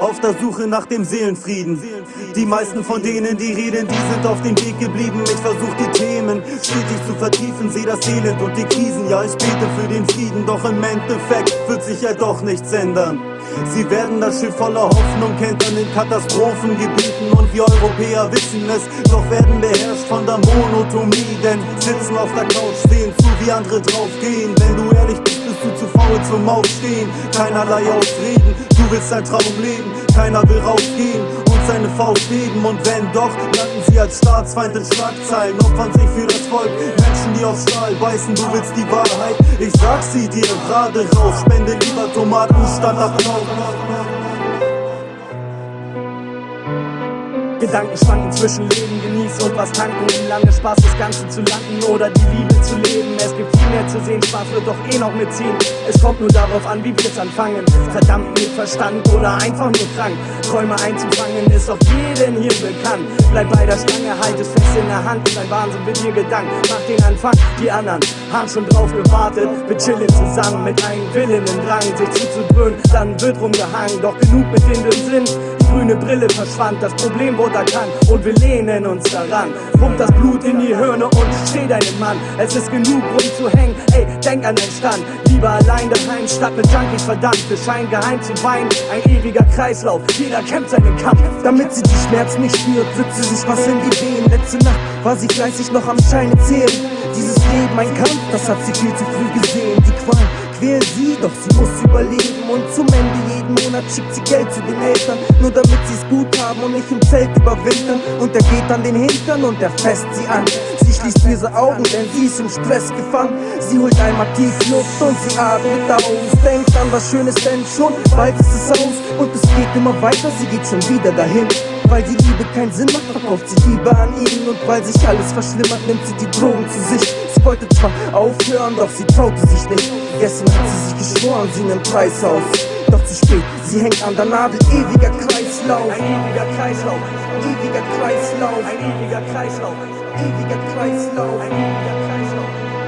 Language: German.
auf der Suche nach dem Seelenfrieden. Die meisten von denen, die reden, die sind auf dem Weg geblieben. Ich versuch die Themen stetig zu vertiefen, seh das Elend und die Krisen. Ja, ich bete für den Frieden, doch im Endeffekt wird sich ja doch nichts ändern. Sie werden das Schiff voller Hoffnung kentern in Katastrophengebieten und wir Europäer wissen es, doch werden beherrscht von der Monotomie, denn sitzen auf der Couch, sehen zu, wie andere draufgehen. Wenn du ehrlich bist, bist du zu faul zum Aufstehen, keinerlei Ausreden, du willst dein Traum leben, keiner will rausgehen und seine Faust heben. Und wenn doch, landen sie als Staatsfeind in Schlagzeilen, opfern sich für das Volk, Menschen, die auf Stahl beißen, du willst die Wahrheit, ich sag sie dir gerade raus, spende lieber Tomaten statt Applaus. Gedanken schwanken zwischen Leben genießen und was tanken. Im Lande Spaß das Ganze zu landen oder die Liebe zu leben. Es gibt viel mehr zu sehen, Spaß wird doch eh noch mitziehen. Es kommt nur darauf an, wie wir es anfangen. Verdammt mit Verstand oder einfach nur krank. Träume einzufangen ist doch jedem hier bekannt. Bleib bei der Stange, halt es fest in der Hand. Dein Wahnsinn wird dir Gedanken. Mach den Anfang, die anderen haben schon drauf gewartet. Wir chillen zusammen mit einem Willen im Drang, sich zuzudröhnen. Dann wird rumgehangen, doch genug mit dem Sinn grüne Brille verschwand, das Problem wurde erkannt und wir lehnen uns daran. Pumpt das Blut in die Hirne und steh deinem Mann. Es ist genug rumzuhängen, ey, denk an den Stand. Lieber allein daheim statt mit Junkies verdammt. Wir scheinen geheim zu weinen, ein ewiger Kreislauf. Jeder kämpft seinen Kampf. Damit sie die Schmerzen nicht spürt, wird sie sich was in die Wehen. Letzte Nacht war sie fleißig noch am Scheine zählen. Dieses Leben ein Kampf, das hat sie viel zu früh gesehen. Die Qual quält sie, doch sie muss überleben. Und zum Ende jeden Monat schickt sie Geld zu den Eltern, nur damit sie es gut haben und nicht im Zelt überwintern. Und er geht an den Hintern und er fässt sie an. Sie schließt ihre Augen, denn sie ist im Stress gefangen. Sie holt einmal tief Luft und sie atmet aus. Denkt an was Schönes, denn schon bald ist es aus. Und es geht immer weiter, sie geht schon wieder dahin. Weil die Liebe keinen Sinn macht, verkauft sie Liebe an ihn. Und weil sich alles verschlimmert, nimmt sie die Drogen zu sich. Sie wollte zwar aufhören, doch sie traute sich nicht. Gestern sie sich geschworen, sie nimmt Preis auf. Doch zu spät, sie hängt an der Nadel, ewiger Kreislauf. Ein ewiger Kreislauf, ewiger Kreislauf, ein ewiger Kreislauf, ewiger Kreislauf. ein ewiger Kreislauf.